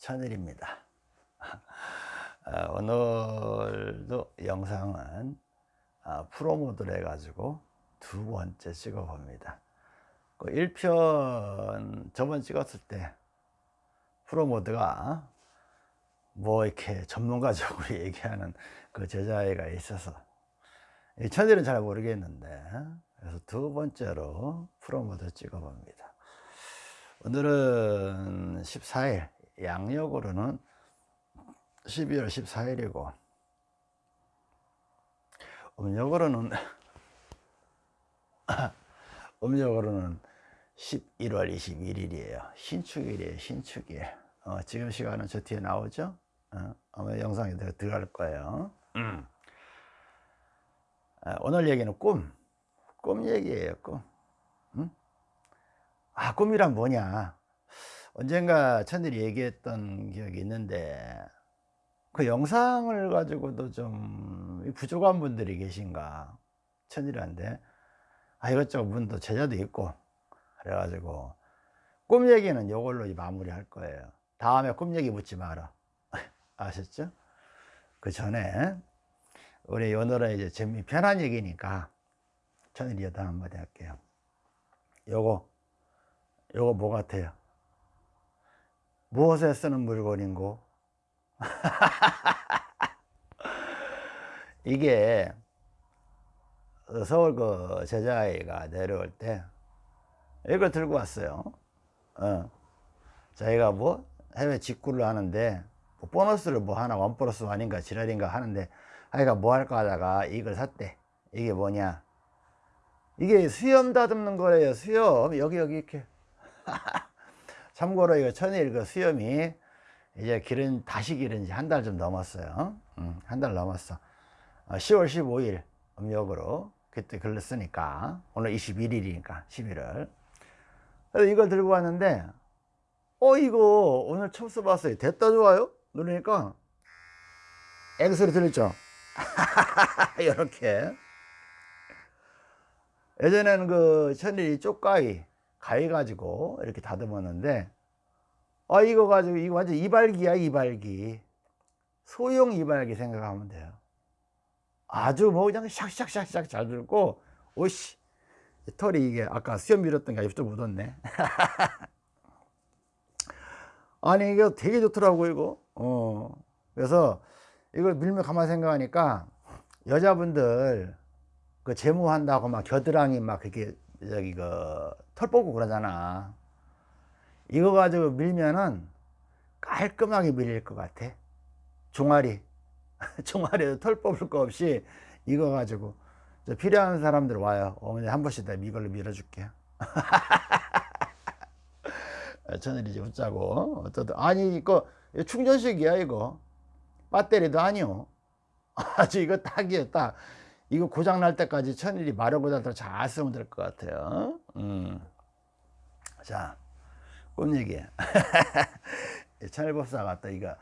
천일입니다. 아, 오늘도 영상은 아, 프로모드로 해가지고 두 번째 찍어 봅니다. 그 1편 저번 찍었을 때 프로모드가 뭐 이렇게 전문가적으로 얘기하는 그 제자애가 있어서 천일은 잘 모르겠는데 그래서 두 번째로 프로모드 찍어 봅니다. 오늘은 14일 양력으로는 12월 14일이고 음력으로는 음력으로는 11월 21일이에요. 신축일이에요 신축일. 어, 지금 시간은 저 뒤에 나오죠? 어, 아마 영상에 들어갈 거예요. 음. 아, 오늘 얘기는 꿈, 꿈 얘기예요 꿈. 음? 아 꿈이란 뭐냐 언젠가 천일이 얘기했던 기억이 있는데 그 영상을 가지고도 좀 부족한 분들이 계신가? 천일한테? 아 이것저것 분도 제자도 있고 그래가지고 꿈 얘기는 이걸로 마무리 할 거예요. 다음에 꿈 얘기 묻지 마라. 아셨죠? 그 전에 우리 오늘은 이제 재미 편한 얘기니까 천일이 여담 한마디 할게요. 요거 요거 뭐 같아요? 무엇에 쓰는 물건인고? 이게 서울 그 제자아이가 내려올 때 이걸 들고 왔어요. 어. 자기가 뭐 해외 직구를 하는데 뭐 보너스를 뭐 하나 원 플러스 아닌가 지랄인가 하는데 아이가 뭐 할까 하다가 이걸 샀대. 이게 뭐냐? 이게 수염 다듬는 거래요 수염. 여기 여기 이렇게 참고로 이거 천일 그 수염이 이제 기른 다시 기른 지 한 달 좀 넘었어요. 음, 한달 넘었어. 어, 10월 15일 음력으로 그때 글렀으니까 오늘 21일이니까 11월. 그래서 이걸 들고 왔는데 어 이거 오늘 처음 써봤어요. 됐다 좋아요? 누르니까 애기 소리 들렸죠. 이렇게. 예전에는 그 천일이 쪽가위 가위 가지고 이렇게 다듬었는데 아 이거 가지고 이거 완전 이발기야 이발기. 소형 이발기 생각하면 돼요. 아주 뭐 그냥 샥샥샥샥 잘 들고 오씨 털이 이게 아까 수염 밀었던 게좀 묻었네. 아니 이게 되게 좋더라고 이거. 어. 그래서 이걸 밀면 가만히 생각하니까 여자분들 그 제모한다고 막 겨드랑이 막 그렇게 저기 그털 뽑고 그러잖아. 이거 가지고 밀면은 깔끔하게 밀릴 것 같아. 종아리. 종아리에 털 뽑을 거 없이 이거 가지고 필요한 사람들 와요. 어머니 한 번씩 다 이걸로 밀어줄게 저는 이제 웃자고. 어쩌다 아니 이거 충전식이야 이거. 배터리도 아니요 아주 이거 딱이에요 딱 이거 고장 날 때까지 천일이 마르고자도 잘 쓰면 될 것 같아요. 음. 자꿈 얘기. 천일법사가 또 이거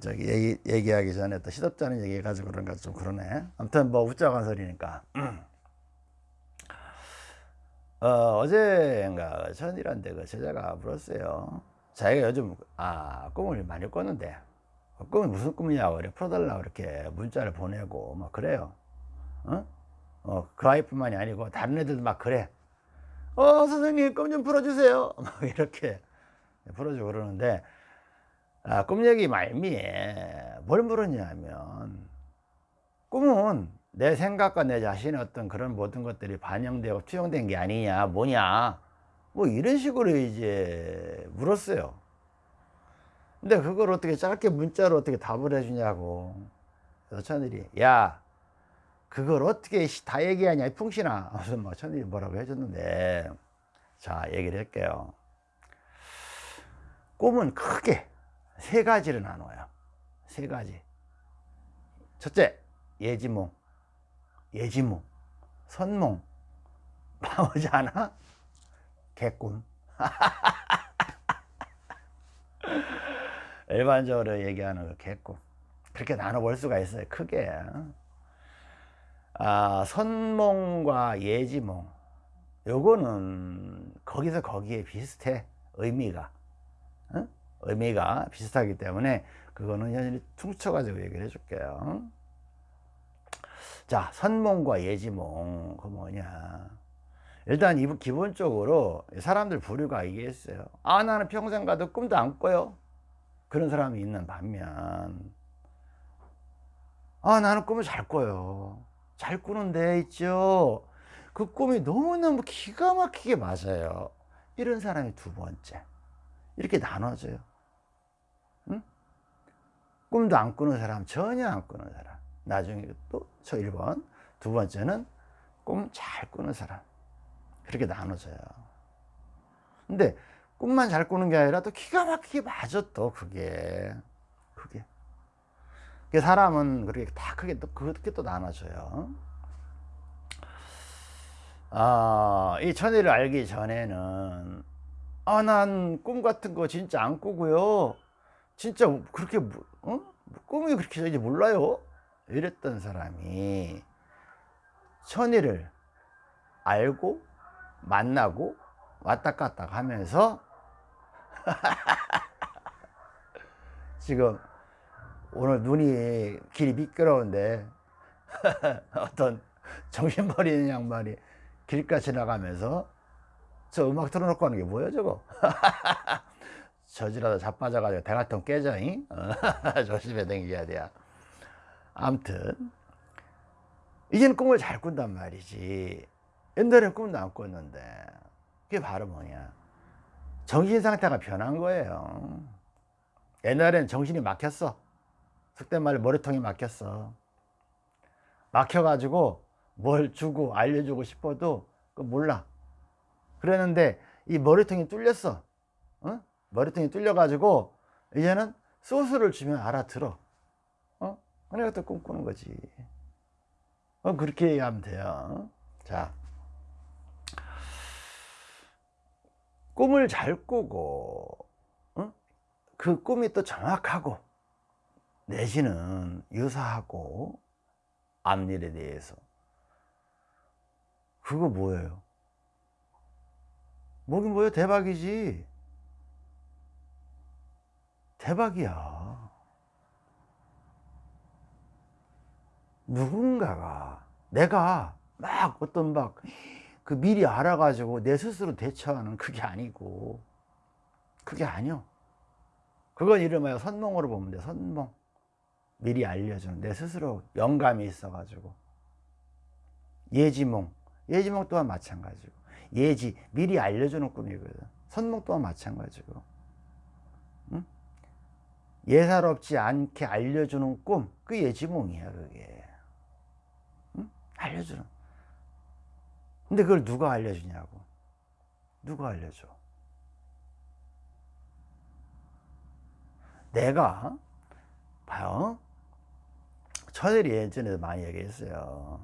저기 얘기, 얘기하기 전에 또 시덥잖은 얘기 해가지고 그런가 좀 그러네. 아무튼 뭐 웃자고 한 소리니까. 어, 어제인가 천일한테 그 제자가 물었어요. 자기가 요즘 아 꿈을 많이 꿨는데. 어, 꿈이 무슨 꿈이냐고 그래 풀어달라고 이렇게 문자를 보내고 막 그래요 어? 어, 그 아이뿐만이 아니고 다른 애들도 막 그래. 어 선생님 꿈좀 풀어주세요. 막 이렇게 풀어주고 그러는데 아, 꿈 얘기 말미에 뭘 물었냐면 꿈은 내 생각과 내 자신의 어떤 그런 모든 것들이 반영되고 투영된 게 아니냐 뭐냐 뭐 이런 식으로 이제 물었어요. 근데 그걸 어떻게 짧게 문자로 어떻게 답을 해주냐고. 그래서 천일이 야 그걸 어떻게 다 얘기하냐 풍신아. 무슨 뭐 천일이 뭐라고 해줬는데. 자 얘기를 할게요. 꿈은 크게 세 가지를 나눠요. 세 가지. 첫째 예지몽. 예지몽. 선몽. 나오지 않아? 개꿈. 일반적으로 얘기하는 그 개꿈. 그렇게 나눠볼 수가 있어요 크게 아, 선몽과 예지몽 요거는 거기서 거기에 비슷해 의미가 어? 의미가 비슷하기 때문에 그거는 현실이 퉁쳐 가지고 얘기를 해줄게요. 자, 선몽과 예지몽, 그 뭐냐. 일단 이 기본적으로 사람들 부류가 이게 있어요. 아, 나는 평생 가도 꿈도 안 꿔요. 그런 사람이 있는 반면, 아, 나는 꿈을 잘 꿔요. 잘 꾸는 데 있죠. 그 꿈이 너무너무 기가 막히게 맞아요. 이런 사람이 두 번째. 이렇게 나눠져요. 응? 꿈도 안 꾸는 사람, 전혀 안 꾸는 사람. 나중에 또 저 1번. 두 번째는 꿈 잘 꾸는 사람. 그렇게 나눠져요. 근데 꿈만 잘 꾸는 게 아니라 또 기가 막히게 맞아 또. 그게. 사람은 그렇게 다 크게 또 그렇게 또 나눠져요. 아, 이 천의를 알기 전에는 아, 난 꿈 같은 거 진짜 안 꾸고요. 진짜 그렇게 어? 꿈이 그렇게 저지 몰라요. 이랬던 사람이 천의를 알고 만나고 왔다 갔다 하면서 지금 오늘 눈이 길이 미끄러운데 어떤 정신버리는 양반이 길가 지나가면서 저 음악 틀어놓고 하는 게 뭐야 저거? 저지라도 자빠져가지고 대가통 깨져 잉? 조심해 댕겨야 돼 암튼 이제는 꿈을 잘 꾼단 말이지. 옛날엔 꿈도 안 꿨는데 그게 바로 뭐냐? 정신 상태가 변한 거예요. 옛날엔 정신이 막혔어 속된 말로 머리통이 막혔어. 막혀가지고 뭘 주고 알려주고 싶어도 그 몰라. 그랬는데 이 머리통이 뚫렸어. 어? 머리통이 뚫려 가지고 이제는 소스를 주면 알아들어. 어? 그래가 또 꿈꾸는 거지. 어, 그렇게 얘기하면 돼요. 자. 꿈을 잘 꾸고 어? 그 꿈이 또 정확하고 내지는 유사하고 앞일에 대해서 그거 뭐예요? 뭐긴 뭐예요? 대박이지. 대박이야. 누군가가 내가 막 어떤 막 그 미리 알아가지고 내 스스로 대처하는 그게 아니고 그게 아니요. 그건 이름하여 선몽으로 보면 돼. 선몽. 미리 알려주는 내 스스로 영감이 있어가지고. 예지몽. 예지몽 또한 마찬가지고. 예지 미리 알려주는 꿈이거든. 선몽 또한 마찬가지고. 응? 예사롭지 않게 알려주는 꿈 그 예지몽이야 그게. 응? 알려주는. 근데 그걸 누가 알려주냐고. 누가 알려줘? 내가 봐요 천일이 예전에도 많이 얘기했어요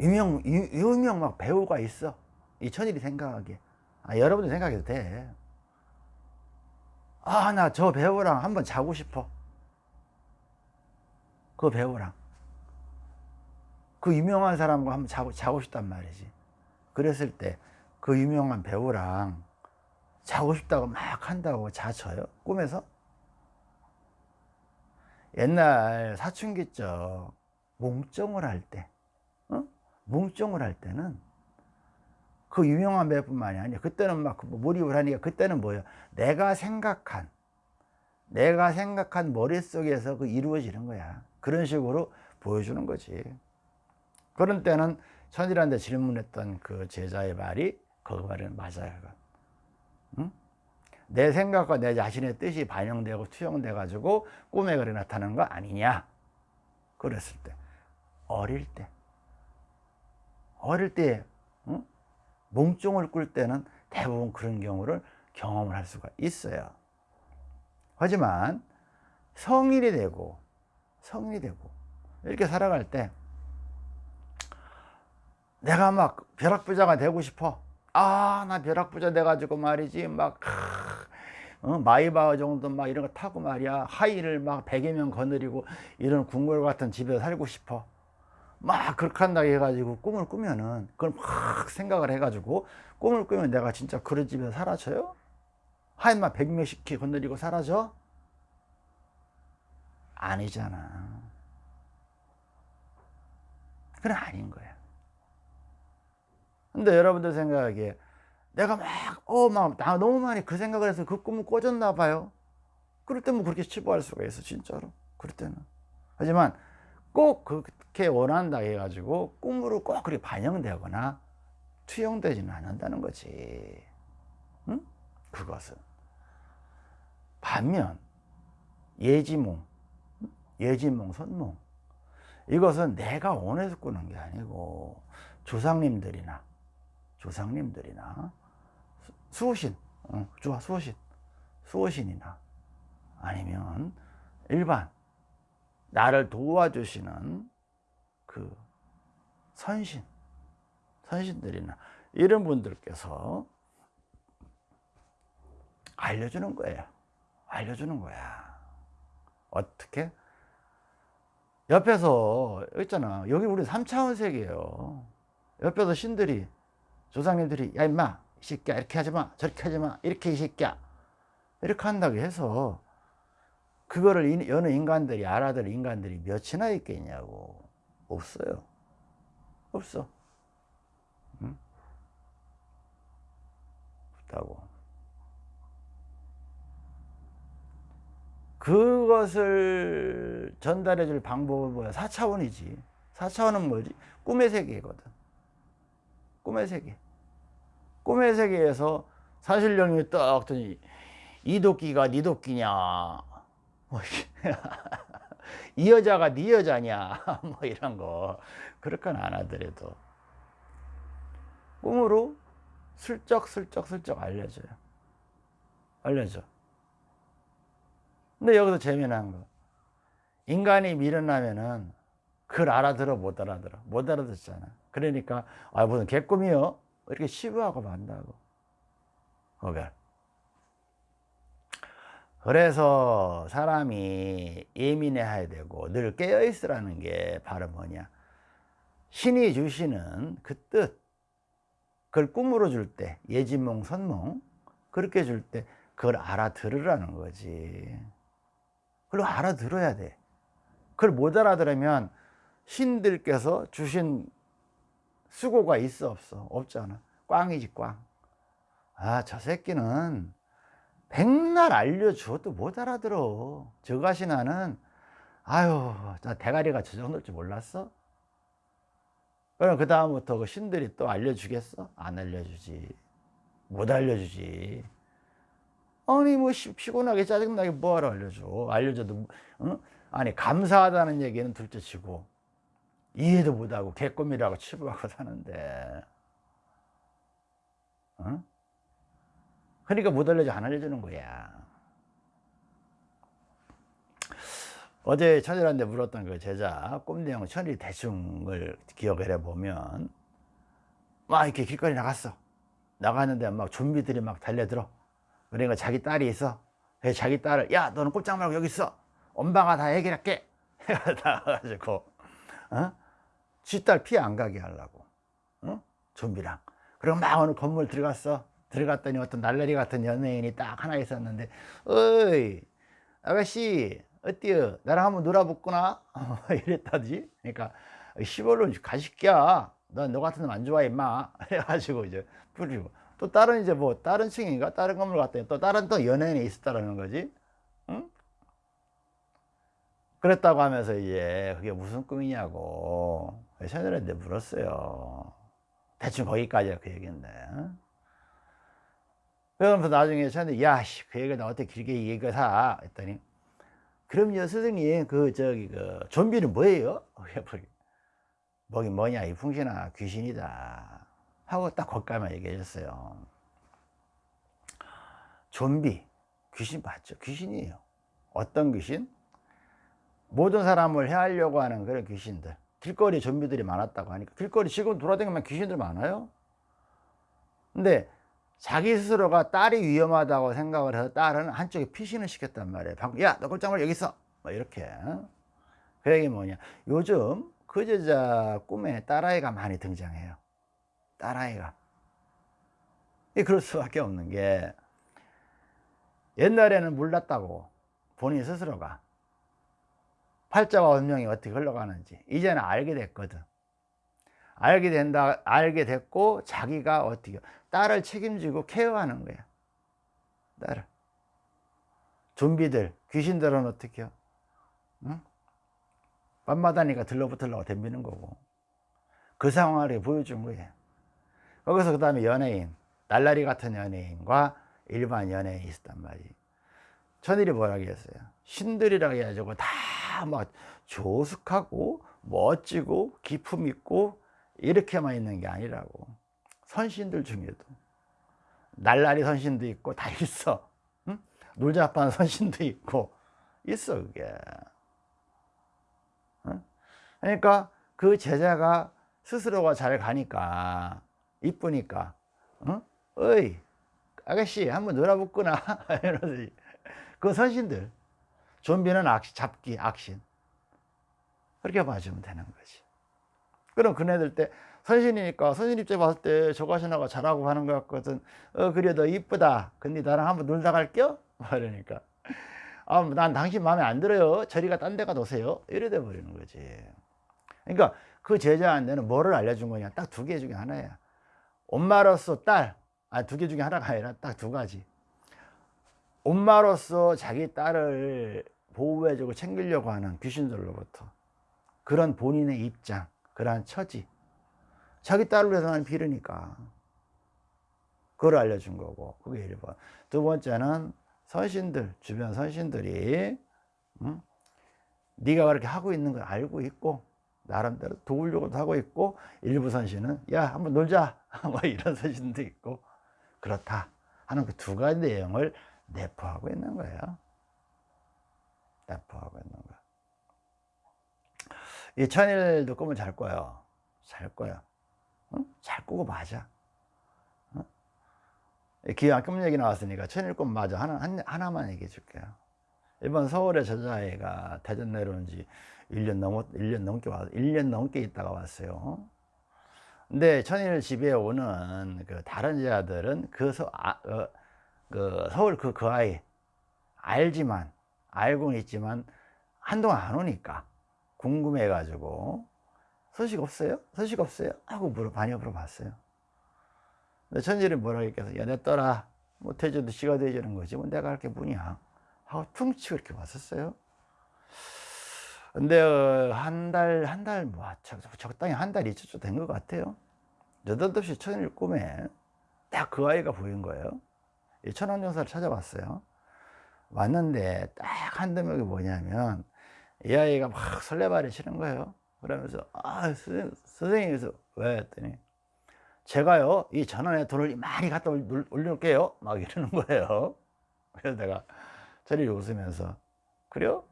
유명, 유, 유명 막 배우가 있어. 이 천일이 생각하기에. 아, 여러분들 생각해도 돼. 아, 나 저 배우랑 한번 자고 싶어. 그 배우랑. 그 유명한 사람과 한번 자고, 자고 싶단 말이지. 그랬을 때 그 유명한 배우랑 자고 싶다고 막 한다고 자쳐요? 꿈에서? 옛날 사춘기적 몽정을 할 때, 어? 뭉정을 할 때는 그 유명한 배뿐만이 아니야. 그때는 막뭐 몰입을 하니까 그때는 뭐예요? 내가 생각한 내가 생각한 머릿속에서 그 이루어지는 거야. 그런 식으로 보여주는 거지. 그런 때는 천이란데 질문했던 그 제자의 말이 그 말은 맞아요. 응? 내 생각과 내 자신의 뜻이 반영되고 투영돼 가지고 꿈에 그리 나타나는 거 아니냐? 그랬을 때 어릴 때 어릴 때 어? 몽종을 꿀 때는 대부분 그런 경우를 경험을 할 수가 있어요 하지만 성인이 되고 성인이 되고 이렇게 살아갈 때 내가 막 벼락부자가 되고 싶어 아 나 벼락부자 돼가지고 말이지 막 어, 마이바흐 정도 막 이런 거 타고 말이야 하이를 막 100여 명 거느리고 이런 궁궐 같은 집에 살고 싶어 막 그렇게 한다고 해가지고 꿈을 꾸면은 그걸 막 생각을 해가지고 꿈을 꾸면 내가 진짜 그런 살아쳐요? 하얀만 백몇십 키 건드리고 사라져? 아니잖아. 그건 아닌 거야. 근데 여러분들 생각하기에 내가 막, 어, 막, 나 너무 많이 그 생각을 해서 그 꿈을 꿔줬나 봐요. 그럴 때면 그렇게 치부할 수가 있어, 진짜로. 그럴 때는. 하지만 꼭 그렇게 원한다 해가지고 꿈으로 꼭 그렇게 반영되거나 투영되지는 않는다는 거지. 응? 그것은. 반면, 예지몽, 예지몽, 선몽. 이것은 내가 원해서 꾸는 게 아니고 조상님들이나 조상님들이나 수호신, 어, 좋아 수호신, 수호신이나 아니면 일반 나를 도와주시는 그 선신, 선신들이나 이런 분들께서 알려주는 거예요. 알려주는 거야. 어떻게? 옆에서 있잖아. 여기 우리 3차원 세계예요. 옆에서 신들이 조상님들이 야 임마 이 새끼야 이렇게 하지 마 저렇게 하지 마 이렇게 이 새끼야. 이렇게 한다고 해서 그거를 여느 인간들이 알아들 인간들이 몇이나 있겠냐고. 없어요. 없어. 응? 없다고. 그것을 전달해 줄 방법은 뭐야? 4차원이지. 4차원은 뭐지? 꿈의 세계거든 꿈의 세계. 꿈의 세계에서 사실령이 딱 더니 이 도끼가 네 도끼냐? 뭐, 이 여자가 네 여자냐? 뭐 이런 거. 그렇게는 안 하더라도. 꿈으로 슬쩍 슬쩍 슬쩍 알려줘요. 알려줘. 근데 여기서 재미난 거. 인간이 미련하면은 그걸 알아들어 못 알아들어? 못 알아듣잖아 그러니까 아 무슨 개꿈이요? 이렇게 시부하고 만다고. 그걸 그래서 사람이 예민해야 되고 늘 깨어 있으라는 게 바로 뭐냐? 신이 주시는 그 뜻. 그걸 꿈으로 줄 때 예지몽 선몽. 그렇게 줄 때 그걸 알아들으라는 거지. 그걸 알아들어야 돼. 그걸 못 알아들으면 신들께서 주신 수고가 있어 없어? 없잖아? 꽝이지 꽝아 저 새끼는 백날 알려줘도 못 알아들어. 저 가시나는 아유 나 대가리가 저 정도일 줄 몰랐어? 그럼 그 다음부터 그 신들이 또 알려주겠어? 안 알려주지. 못 알려주지. 아니 뭐 피곤하게 짜증나게 뭐하러 알려줘? 알려줘도 어? 아니 감사하다는 얘기는 둘째치고 이해도 못하고 개꿈이라고 치부하고 사는데. 어? 그러니까 못 알려줘 안 알려주는 거야. 어제 천일한테 물었던 그 제자 꿈 내용 천일 대충을 기억을 해보면 막 이렇게 길거리 나갔어. 나갔는데 막 좀비들이 막 달려들어. 그러니까 자기 딸이 있어. 그래서 자기 딸을 야 너는 꼼짝 말고 여기 있어. 엄마가 다 해결할게. 해가지고 어? 쥐딸 피해 안 가게 하려고 어? 좀비랑. 그리고 막 어느 건물 들어갔어. 들어갔더니 어떤 날라리 같은 연예인이 딱 하나 있었는데 어이 아가씨 어때요? 나랑 한번 놀아볼구나? 이랬다지. 그러니까 시벌로 가식이야. 넌너 같은 놈 안 좋아해 임마. 해가지고 이제 뿌리고. 또 다른 이제 뭐 다른 층인가? 다른 건물 갔더니 또 다른 또 연예인이 있었다라는 거지. 응? 그랬다고 하면서 이제 그게 무슨 꿈이냐고 샤넬한테 물었어요. 대충 거기까지가 그 얘기인데. 그러면서 나중에 샤넬 야씨 그 얘기를 나 어떻게 길게 얘기가 했더니 그럼요 선생님 그 저기 그 좀비는 뭐예요? 뭐긴 뭐냐 이 풍신아 귀신이다. 하고 딱 거기까지만 얘기해 줬어요 좀비 귀신 맞죠? 귀신이에요. 어떤 귀신? 모든 사람을 해하려고 하는 그런 귀신들 길거리 좀비들이 많았다고 하니까 길거리 지금 돌아다니면 귀신들 많아요. 근데 자기 스스로가 딸이 위험하다고 생각을 해서 딸은 한쪽에 피신을 시켰단 말이에요. 야너 꼴짝 말 여기 있어. 뭐 이렇게. 그 얘기 뭐냐. 요즘 그 여자 꿈에 딸아이가 많이 등장해요. 딸아이가. 그럴 수밖에 없는 게 옛날에는 몰랐다고 본인 스스로가 팔자와 운명이 어떻게 흘러가는지 이제는 알게 됐거든. 알게 된다 알게 됐고 자기가 어떻게 딸을 책임지고 케어하는 거야. 딸을. 좀비들 귀신들은 어떻게 요? 응? 밤마다니까 들러붙으려고 덤비는 거고. 그 상황을 보여준 거예요 거기서 그 다음에 연예인 날라리 같은 연예인과 일반 연예인이 있었단 말이에요 천일이 뭐라 그랬어요? 신들이라 해가지고 다 막 조숙하고 멋지고 기품 있고 이렇게만 있는 게 아니라고. 선신들 중에도. 날라리 선신도 있고 다 있어. 응? 놀자판 선신도 있고. 있어 그게. 응? 그러니까 그 제자가 스스로가 잘 가니까 이쁘니까 응? 어이 아가씨 한번 놀아볼구나. 이러지 그 선신들 좀비는 악, 잡기 악신. 그렇게 봐주면 되는 거지. 그럼 그네들 때 선신이니까 선신 입장에 봤을 때 저거 신하가 잘하고 하는 것 같거든. 어 그래 너 이쁘다. 근데 나랑 한번 놀다 갈게요 그러니까. 아, 난 당신 마음에 안 들어요. 저리가 딴 데가 노세요. 이래 돼 버리는 거지. 그러니까 그 제자한테는 뭐를 알려준 거냐. 딱 두 개 중에 하나야. 엄마로서 딸. 아 두 개 중에 하나가 아니라 딱 두 가지 엄마로서 자기 딸을 보호해주고 챙기려고 하는 귀신들로부터 그런 본인의 입장 그러한 처지 자기 딸을 위해서는 빌으니까 그걸 알려준 거고 그게 1번 두 번째는 선신들 주변 선신들이 응? 네가 그렇게 하고 있는 걸 알고 있고 나름대로 도우려고도 하고 있고 일부 선신은 야 한번 놀자 뭐 이런 선신도 있고 그렇다 하는 그 두 가지 내용을 내포하고 있는 거예요 내포하고 있는 거야 이 천일도 꿈을 잘 꿔요 잘 꿔요 응? 잘 꾸고 맞아 응? 기왕 꿈 얘기 나왔으니까 천일 꿈 맞아 하나, 하나 만 얘기해 줄게요 이번 서울에 저자애가 대전 내려온 지 1년 넘었 1년 넘게 와 1년 넘게 있다가 왔어요. 근데 천일 집에 오는 그 다른 제자들은 그, 서, 아, 어, 그 서울 그, 그 아이 알지만 알고는 있지만 한동안 안 오니까 궁금해 가지고 소식 없어요? 소식 없어요? 하고 물어 많이 물어봤어요. 근데 천일이 뭐라고 했겠어? 야, 내 떠라. 못해줘도 씨가 돼주는 거지. 뭐 내가 할 게 뭐냐. 하고 퉁치고 이렇게 왔었어요. 근데 어, 한 달, 한 달, 뭐, 적당히 한달 있었죠. 된것 같아요. 느닷없이 천일 꿈에 딱 그 아이가 보인 거예요. 천안정사를 찾아봤어요. 왔는데 딱 한 대목이 뭐냐면 이 아이가 막 설레발이 치는 거예요. 그러면서 아 선생님, 선생님 그래서 왜 했더니 제가요 이 전원에 돈을 많이 갖다 올려놓을게요 막 이러는 거예요. 그래서 내가 저리 웃으면서 그래요?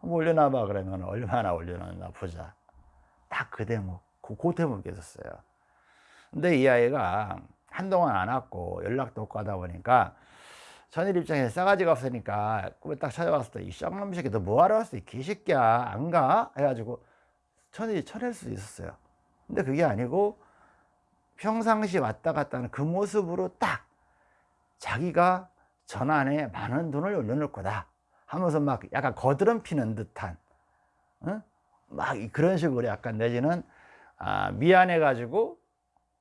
한번 올려놔봐 그러면 얼마나 올려놨나 보자 딱 그 대목 그, 그 대목이 있었어요 근데 이 아이가 한동안 안 왔고 연락도 없고 하다 보니까 전일 입장에 싸가지가 없으니까 꿈에 딱 찾아왔을 때 이 쌍놈 새끼 너 뭐하러 왔어 이 개새끼야 안 가? 해가지고 천일이 쳐낼 수도 있었어요 근데 그게 아니고 평상시 왔다 갔다 하는 그 모습으로 딱 자기가 전안에 많은 돈을 올려놓을 거다 하면서 막 약간 거드름 피는 듯한 어? 막 그런 식으로 약간 내지는 아, 미안해 가지고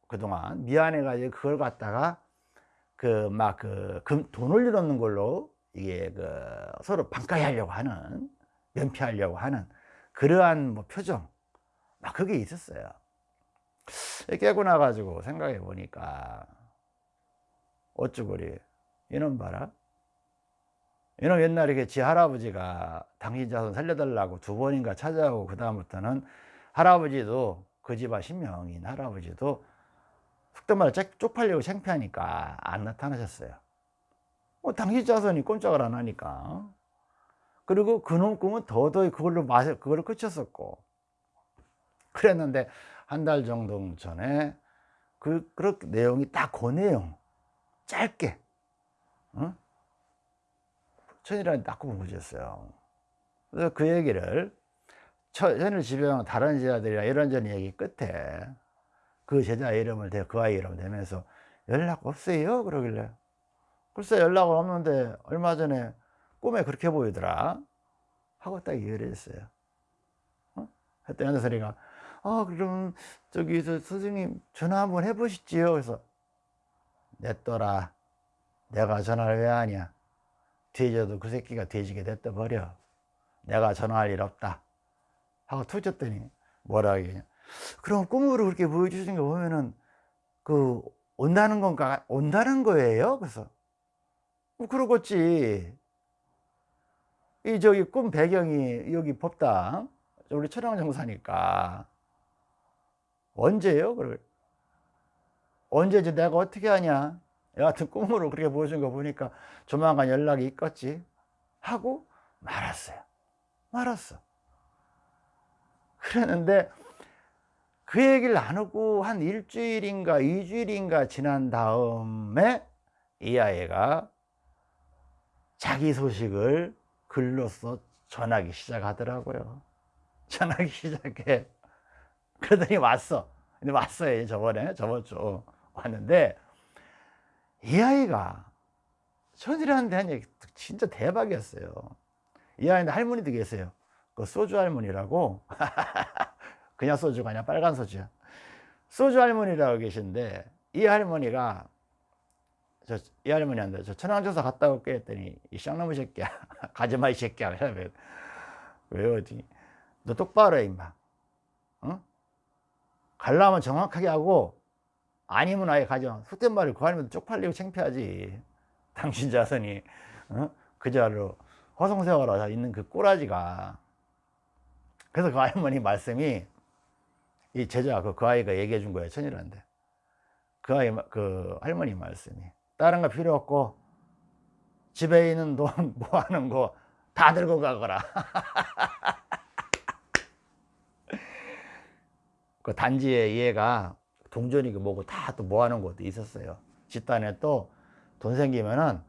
그동안 미안해 가지고 그걸 갖다가 그 막그 그돈 올려놓는 걸로 이게 그 서로 반가이 하려고 하는 면피하려고 하는 그러한 뭐 표정. 막 그게 있었어요. 깨고 나가지고 생각해 보니까 어쩌고리. 이놈 봐라. 이놈 옛날에 지 할아버지가 당신 자손 살려달라고 두 번인가 찾아오고 그 다음부터는 할아버지도 그 집안 신명인 할아버지도 속된 말로 쪽팔리고 창피하니까 안 나타나셨어요. 뭐 당신 자손이 꼼짝을 안 하니까. 그리고 그놈 꿈은 더더이 그걸로 마셔 그걸로 끝쳤었고. 그랬는데 한 달 정도 전에 그 그렇게 내용이 딱 그 내용. 짧게. 어? 천이라는 딱 구분해줬어요. 그래서 그 얘기를 천을 지배하는 다른 제자들이랑 이런저런 얘기 끝에 그 제자 이름을 대, 그 아이 이름을 대면서 연락 없어요? 그러길래. 글쎄 연락을 없는데 얼마 전에 꿈에 그렇게 보이더라. 하고 딱 얘기를 했어요. 어? 했더니 연대사리가 아 그럼 저기 저 선생님 전화 한번 해보시지요. 그래서 냈더라. 내가 전화를 왜 하냐. 뒤져도 그 새끼가 뒤지게 됐다 버려. 내가 전화할 일 없다. 하고 툭 쳤더니 뭐라 하겠냐 그럼 꿈으로 그렇게 보여주신 거 보면은 그 온다는 건가? 온다는 거예요? 그래서. 뭐 그러겠지. 이 저기 꿈 배경이 여기 법당. 우리 천황 정사니까. 언제요? 그래 언제지 내가 어떻게 하냐? 여하튼 꿈으로 그렇게 보여준 거 보니까 조만간 연락이 있겠지. 하고 말았어요. 말았어. 그랬는데 그 얘기를 나누고 한 일주일인가 이주일인가 지난 다음에 이 아이가 자기 소식을 글로써 전하기 시작하더라고요. 전하기 시작해. 그러더니 왔어. 근데 왔어요 저번에. 저번 주. 왔는데 이 아이가 천이라는 데한 얘기 진짜 대박이었어요. 이 아이는 할머니도 계세요. 그 소주 할머니라고 그냥 소주가 아니라 빨간 소주야. 소주 할머니라고 계신데 이 할머니가 저, 이 할머니한테 저 천황조사 갔다 올게 했더니 이 쌍놈의 새끼야. 가지마 이 새끼야. 왜, 왜 어디? 너 똑바로 해 임마. 어? 갈라면 정확하게 하고 아니면 아예 가져 속된 말을 구하면 쪽팔리고 창피하지. 당신 자손이 어? 그 자로 허송세월하 있는 그 꼬라지가. 그래서 그 할머니 말씀이 이 제자 그, 그 아이가 얘기해 준 거예요 천일한테. 그 아이 그 할머니 말씀이 다른 거 필요 없고 집에 있는 돈 뭐 하는 거 다 들고 가거라. 그 단지에 얘가 동전이고 뭐고 다 또 모아놓은 것도 있었어요. 집단에 또 돈 생기면은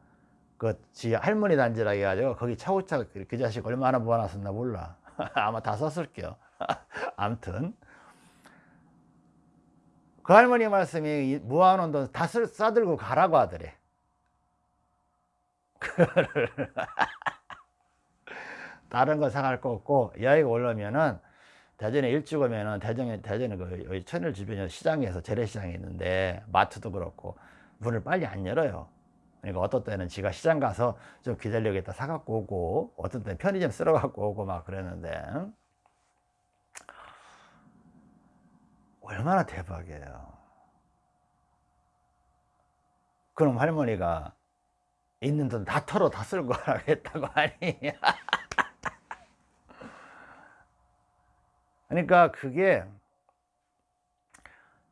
그지 할머니 단지라 해가지고 거기 차고차고 그 자식 얼마나 모아놨었나 몰라. 아마 다 썼을게요. 암튼 그 할머니 말씀이 모아놓은 돈다 싸들고 가라고 하더래 다른 거 사갈 거 없고 여기가 올라오면은 대전에 일찍 오면은 대전에 대전에 그 여기 천일 주변에 시장에서 재래시장이 있는데 마트도 그렇고 문을 빨리 안 열어요. 그러니까 어떤 때는 지가 시장 가서 좀 기다려겠다 사갖고 오고 어떤 때는 편의점 쓸어 갖고 오고 막 그랬는데 얼마나 대박이에요. 그럼 할머니가 있는 돈 다 털어 다 쓸고 하겠다고 하니 그러니까 그게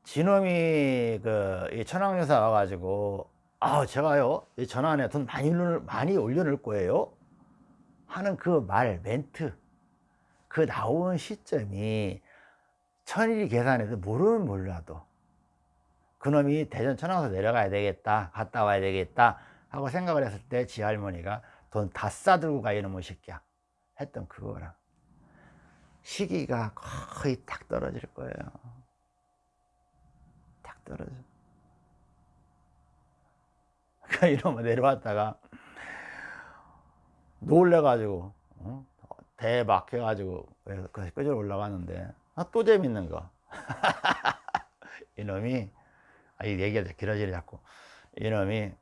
진놈이 그 천황여사 와가지고 아 제가요 이 전환에 돈 많이 많이 올려놓을 거예요 하는 그 말 멘트 그 나온 시점이 천일이 계산해도 모르면 몰라도 그놈이 대전 천황에서 내려가야 되겠다 갔다 와야 되겠다 하고 생각을 했을 때 지 할머니가 돈 다 싸들고 가 이놈의 새끼야. 했던 그거랑 시기가 거의 딱 떨어질 거예요. 딱 떨어져. 그러니까 이러면 내려왔다가 놀래가지고 어? 대박 해가지고 그 끄절 올라가는데 아, 또 재밌는 거. 이놈이. 아, 이 얘기가 길어지려 자꾸. 이놈이.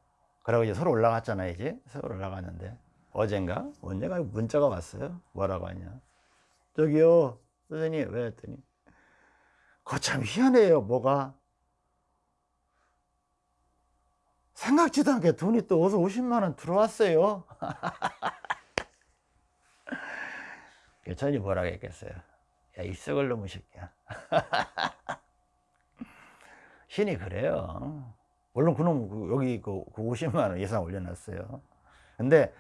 그러고 이제 서로 올라갔잖아 이제. 서로 올라갔는데. 어젠가? 언제가 문자가 왔어요. 뭐라고 하냐. 저기요. 선생님 왜 했더니. 거참 희한해요 뭐가. 생각지도 않게 돈이 또 어서 50만 원 들어왔어요. 천이 뭐라고 했겠어요 야이 썩을 놈의 새끼야. 신이 그래요. 물론 그놈 그 여기 그 50만 그원 예상 올려놨어요. 근데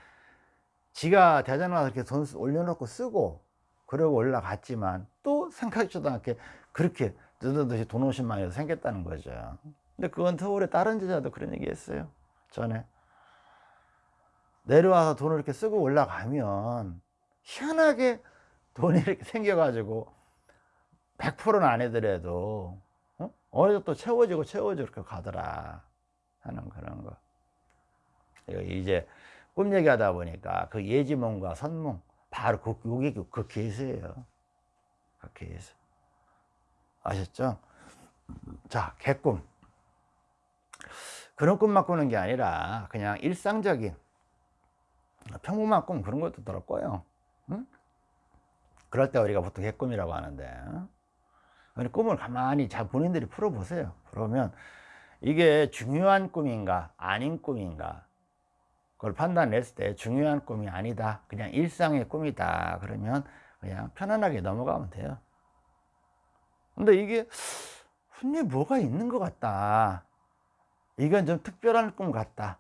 지가 대전 와서 이렇게 돈 올려놓고 쓰고 그러고 올라갔지만 또 생각지도 않게 그렇게 느닷없이 돈 50만 원이 생겼다는 거죠. 근데 그건 서울의 다른 제자도 그런 얘기 했어요. 전에. 내려와서 돈을 이렇게 쓰고 올라가면 희한하게 돈이 이렇게 생겨가지고 100%는 아니더라도 어? 어느 정도 채워지고 채워지고 이렇게 가더라 하는 그런 거 이제 꿈 얘기하다 보니까 그 예지몽과 선몽 바로 그 요게 그 케이스예요. 그 케이스. 아셨죠? 자, 개꿈. 그런 꿈만 꾸는 게 아니라 그냥 일상적인 평범한 꿈 그런 것도 거예요. 응? 그럴 때 우리가 보통 개꿈이라고 하는데 꿈을 가만히 잘 본인들이 풀어보세요. 그러면 이게 중요한 꿈인가 아닌 꿈인가 그걸 판단했을 때 중요한 꿈이 아니다 그냥 일상의 꿈이다 그러면 그냥 편안하게 넘어가면 돼요 근데 이게 분명히 뭐가 있는 것 같다 이건 좀 특별한 꿈 같다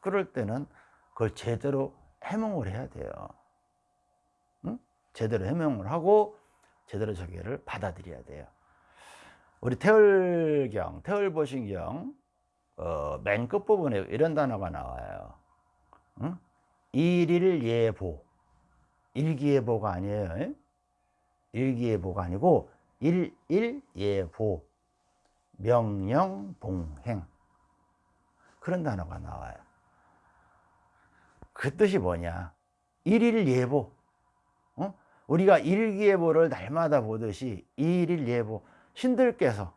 그럴 때는 그걸 제대로 해몽을 해야 돼요 응? 제대로 해몽을 하고 제대로 저기를 받아들여야 돼요. 우리 태월경, 태월보신경 어, 맨 끝부분에 이런 단어가 나와요. 응? 일일예보. 일기예보가 아니에요. 일기예보가 아니고 일일예보. 명령봉행. 그런 단어가 나와요. 그 뜻이 뭐냐? 일일예보. 어? 우리가 일기예보를 날마다 보듯이 일일 예보 신들께서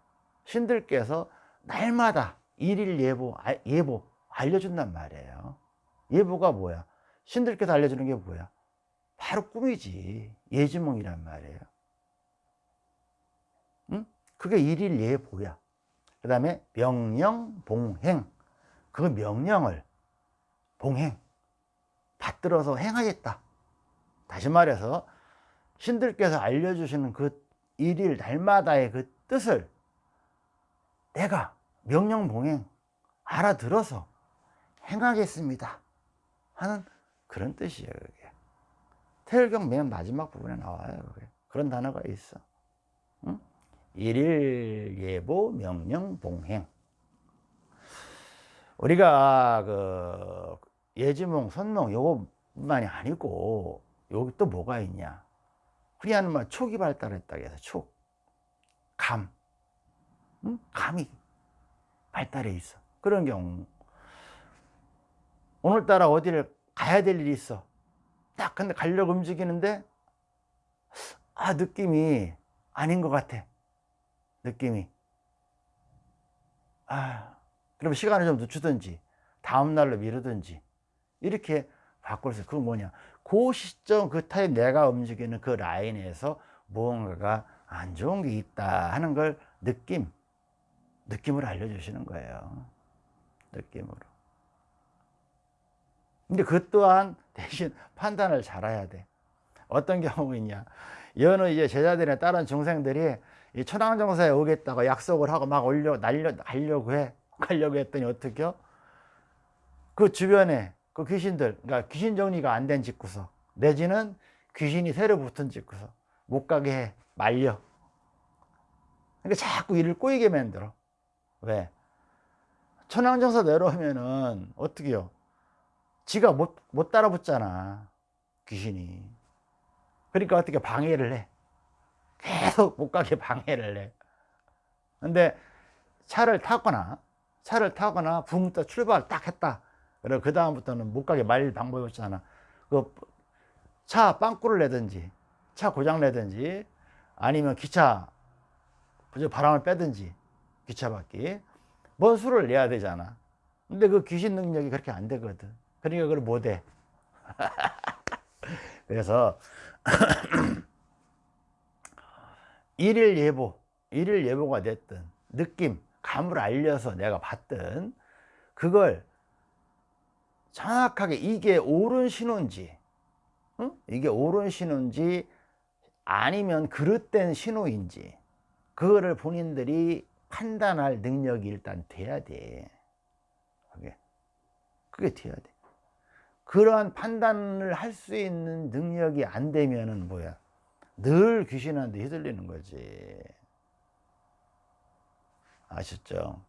신들께서 날마다 일일 예보 아, 예보 알려준단 말이에요. 예보가 뭐야? 신들께서 알려주는 게 뭐야? 바로 꿈이지. 예지몽이란 말이에요. 응? 그게 일일 예보야. 그 다음에 명령 봉행. 그 명령을 봉행. 받들어서 행하겠다. 다시 말해서 신들께서 알려주시는 그 일일 날마다의 그 뜻을 내가 명령봉행 알아들어서 행하겠습니다 하는 그런 뜻이에요 그게. 태열경 맨 마지막 부분에 나와요 그게. 그런 단어가 있어 응? 일일 예보 명령 봉행 우리가 그 예지몽 선몽 요것만이 아니고 여기 또 뭐가 있냐 흔히 하는 말 촉이 발달했다고 해서 촉, 감, 응? 감이 발달해 있어. 그런 경우. 오늘따라 어디를 가야 될 일이 있어. 딱 근데 가려고 움직이는데 아 느낌이 아닌 것 같아. 느낌이. 아 그럼 시간을 좀 늦추든지 다음날로 미루든지 이렇게 있어 그건 뭐냐 그 시점 그 타임 내가 움직이는 그 라인에서 무언가가 안 좋은 게 있다 하는 걸 느낌 느낌으로 알려주시는 거예요. 느낌으로. 근데 그 또한 대신 판단을 잘해야 돼. 어떤 경우 있냐. 여느 이제 제자들이나 다른 중생들이 이 천황정사에 오겠다고 약속을 하고 막 올려 날려 가려고 해. 가려고 했더니 어떻게 그 주변에 그 귀신들, 그러니까 귀신 정리가 안 된 집구석, 내지는 귀신이 새로 붙은 집구석, 못 가게 해, 말려. 그러니까 자꾸 일을 꼬이게 만들어. 왜? 천황정사 내려오면은, 어떻게요? 지가 못, 못 따라붙잖아. 귀신이. 그러니까 어떻게 방해를 해. 계속 못 가게 방해를 해. 근데 차를 타거나, 차를 타거나 붕떠 출발 딱 했다. 그리고 그 다음부터는 못 가게 말릴 방법이 없잖아. 그 차 빵꾸를 내든지, 차 고장 내든지, 아니면 기차 바람을 빼든지, 기차 바퀴. 뭔 수를 내야 되잖아. 근데 그 귀신 능력이 그렇게 안 되거든. 그러니까 그걸 못 해. 그래서 일일 예보, 일일 예보가 됐든 느낌, 감을 알려서 내가 봤든 그걸 정확하게 이게 옳은 신호인지 응? 이게 옳은 신호인지 아니면 그릇된 신호인지 그거를 본인들이 판단할 능력이 일단 돼야 돼. 그게. 그게 돼야 돼. 그러한 판단을 할 수 있는 능력이 안 되면은 뭐야? 늘 귀신한테 휘둘리는 거지. 아셨죠?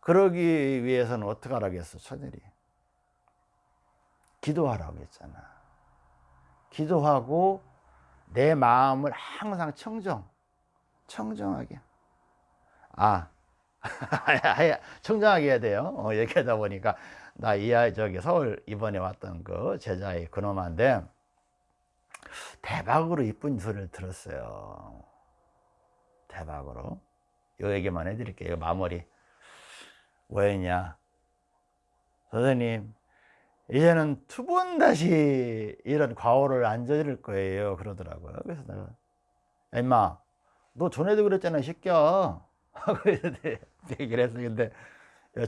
그러기 위해서는 어떻게 하라겠어 천일이 기도하라고 했잖아. 기도하고 내 마음을 항상 청정, 청정하게. 아, 청정하게 해야 돼요. 어, 얘기하다 보니까 나이 아이 저기 서울 이번에 왔던 그 제자의 그놈한데 대박으로 이쁜 소리를 들었어요. 대박으로. 요 얘기만 해드릴게요. 마무리. 왜냐? 선생님, 이제는 두 번 다시 이런 과오를 안 저지를 거예요. 그러더라고요. 그래서 내가, 야, 임마, 너 전에도 그랬잖아, 이 새끼야. 하고 얘기를 했어. 근데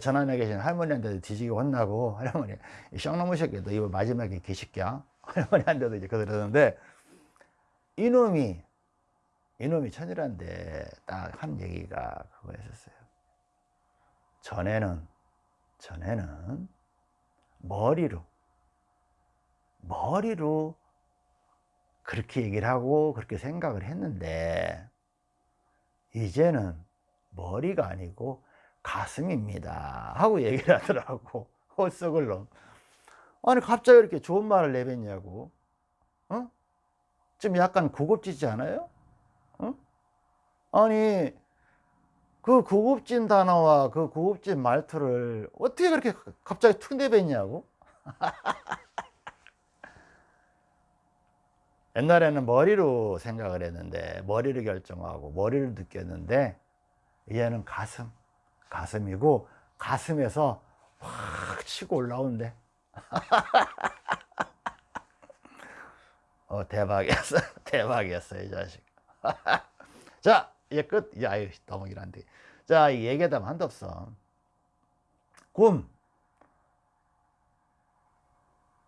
전안에 계신 할머니한테도 뒤지게 혼나고, 할머니, 이 쌍놈의 새끼, 너 이거 마지막에 개새끼야. 할머니한테도 이제 그러는데, 이놈이, 이놈이 천이란데 딱 한 얘기가 그거였었어요. 전에는, 전에는 머리로, 머리로 그렇게 얘기를 하고 그렇게 생각을 했는데, 이제는 머리가 아니고 가슴입니다. 하고 얘기를 하더라고. 헛석을 놈. 아니, 갑자기 이렇게 좋은 말을 내뱉냐고. 어? 좀 약간 고급지지 않아요? 어? 아니, 그 고급진 단어와 그 고급진 말투를 어떻게 그렇게 갑자기 툭 내뱉냐고? 옛날에는 머리로 생각을 했는데 머리를 결정하고 머리를 느꼈는데 이제는 가슴 가슴이고 가슴에서 확 치고 올라온대 어 대박이었어. 대박이었어 이 자식. 자 이제 끝. 이제 아유 너무 길한데. 자이 얘기하다 한도 없어 꿈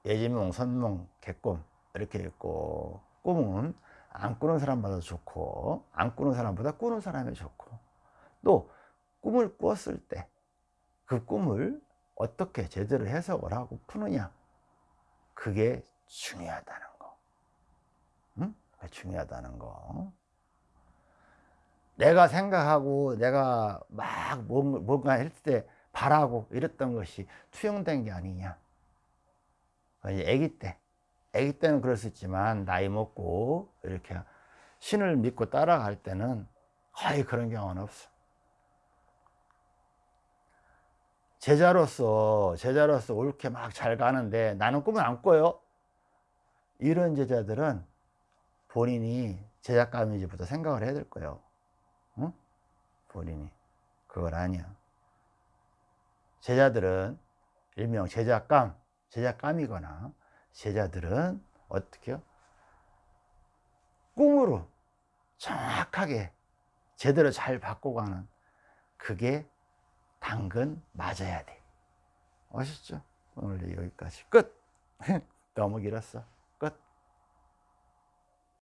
예지몽 선몽 개꿈. 이렇게 있고 꿈은 안 꾸는 사람보다 좋고 안 꾸는 사람보다 꾸는 사람이 좋고. 또 꿈을 꾸었을 때 그 꿈을 어떻게 제대로 해석을 하고 푸느냐? 그게 중요하다는 거. 응? 중요하다는 거 내가 생각하고 내가 막 뭔가 할때 바라고 이랬던 것이 투영된 게 아니냐. 애기 때 아기 때는 있지만 나이 먹고 이렇게 신을 믿고 따라갈 때는 거의 그런 경우는 없어. 제자로서 제자로서 옳게 막 잘 가는데 나는 꿈을 안 꿔요. 이런 제자들은 본인이 제작감인지부터 생각을 해야 될 거예요. 응? 본인이 그걸 아니야 제자들은 일명 제작감 제작감이거나 제자들은 어떻게요? 꿈으로 정확하게 제대로 잘 바꿔가는 그게 당근 맞아야 돼. 아시죠? 오늘 여기까지 끝. 너무 길었어.